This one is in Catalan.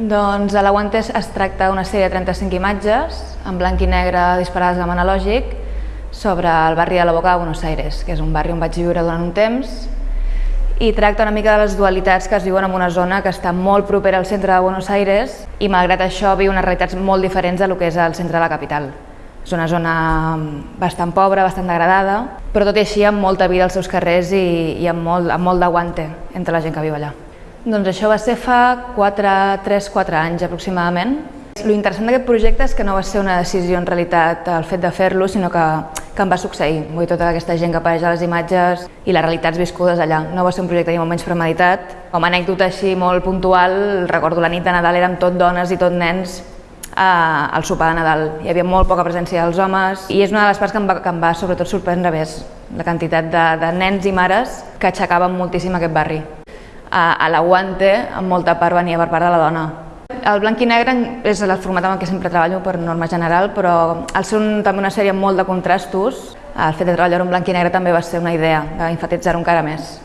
Doncs a l'Aguante es tracta d'una sèrie de 35 imatges, en blanc i negre disparades amb analògic, sobre el barri de la Boca de Buenos Aires, que és un barri on vaig viure durant un temps, i tracta una mica de les dualitats que es viuen en una zona que està molt propera al centre de Buenos Aires i malgrat això viu unes realitats molt diferents de lo que és el centre de la capital. És una zona bastant pobra, bastant degradada, però tot i així amb molta vida als seus carrers i, i amb molt, amb molt d'aguante entre la gent que viu allà. Doncs això va ser fa 3-4 anys aproximadament. Lo interessant d'aquest projecte és que no va ser una decisió en realitat el fet de fer-lo, sinó que, que em va succeir. Vull tota aquesta gent que apareix a les imatges i les realitats viscudes allà. No va ser un projecte ni molt menys premeditat. Com a anècdota així molt puntual, recordo la nit de Nadal érem tot dones i tot nens al sopar de Nadal. Hi havia molt poca presència dels homes i és una de les parts que em va, que em va sobretot sorprendre més, la quantitat de, de nens i mares que aixecaven moltíssim aquest barri. A, l'Aguante, en molta part venia per part de la dona. El blanc i negre és el format amb el que sempre treballo per norma general, però al ser un, també una sèrie molt de contrastos, el fet de treballar en blanc i negre també va ser una idea, d'enfatitzar-ho encara més.